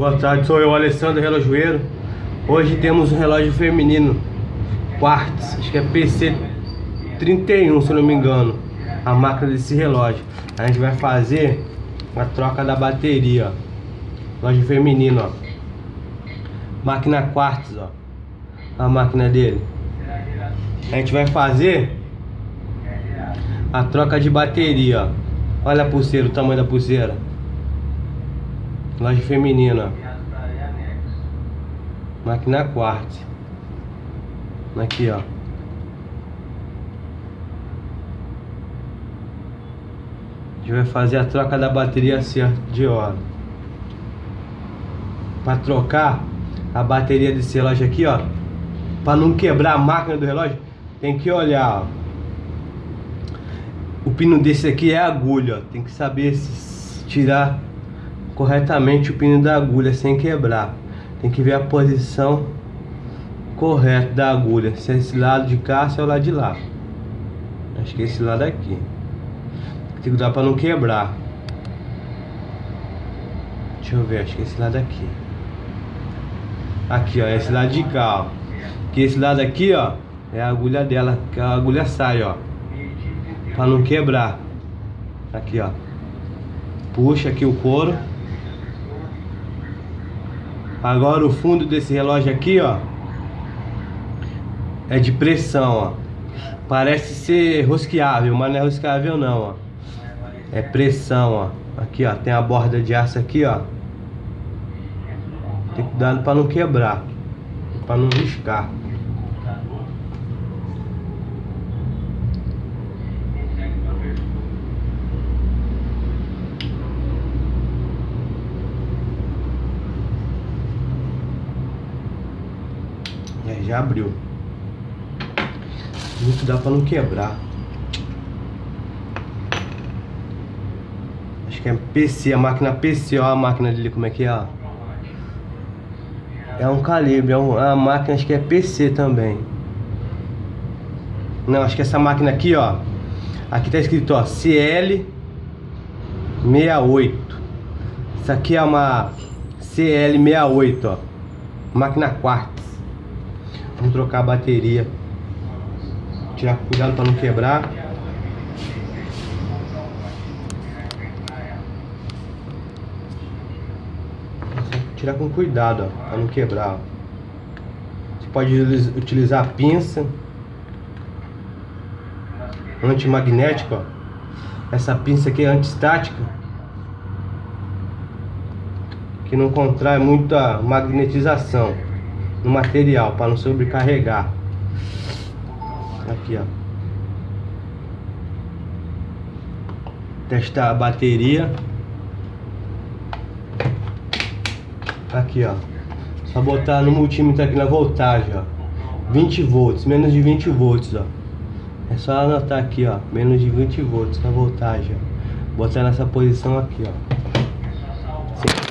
Boa tarde, sou eu, Alessandro Relojoeiro. Hoje temos um relógio feminino Quartz, acho que é PC31, se não me engano, a máquina desse relógio. A gente vai fazer a troca da bateria, ó. Relógio feminino, ó. Máquina Quartz, ó. A máquina dele. A gente vai fazer a troca de bateria, ó. Olha a pulseira, o tamanho da pulseira. Loja feminina. Máquina quartz. Aqui, ó. A gente vai fazer a troca da bateria certa de hora. Para trocar a bateria desse relógio aqui, ó. Para não quebrar a máquina do relógio, tem que olhar, ó. O pino desse aqui é agulha, ó. Tem que saber se tirar corretamente o pino da agulha sem quebrar. Tem que ver a posição correta da agulha. Se é esse lado de cá, se é o lado de lá. Acho que é esse lado aqui. Tem que dar para não quebrar. Deixa eu ver, acho que é esse lado aqui. Aqui, ó, esse lado de cá, ó. Que esse lado aqui, ó, é a agulha dela, que a agulha sai, ó. Pra não quebrar. Aqui, ó. Puxa aqui o couro. Agora o fundo desse relógio aqui, ó. É de pressão, ó. Parece ser rosqueável, mas não é rosqueável não, ó. É pressão, ó. Aqui, ó. Tem a borda de aço aqui, ó. Tem cuidado para não quebrar. Para não riscar. É, já abriu. Muito dá pra não quebrar. Acho que é PC, a máquina PC, ó a máquina dele como é que é. É um calibre, é uma máquina, acho que é PC também. Não, acho que essa máquina aqui, ó. Aqui tá escrito, ó, CL68. Isso aqui é uma CL68, ó. Máquina quarta. Vamos trocar a bateria. Tirar cuidado para não quebrar. Tirar com cuidado, para não quebrar. Você pode utilizar a pinça antimagnética. Essa pinça aqui é antistática. Que não contrai muita magnetização no material para não sobrecarregar. Aqui, ó. Testar a bateria. Aqui, ó. Só botar no multímetro aqui na voltagem, ó. 20 volts, menos de 20 volts, ó. É só anotar aqui, ó, menos de 20 volts na voltagem, ó. Botar nessa posição aqui, ó. Sim.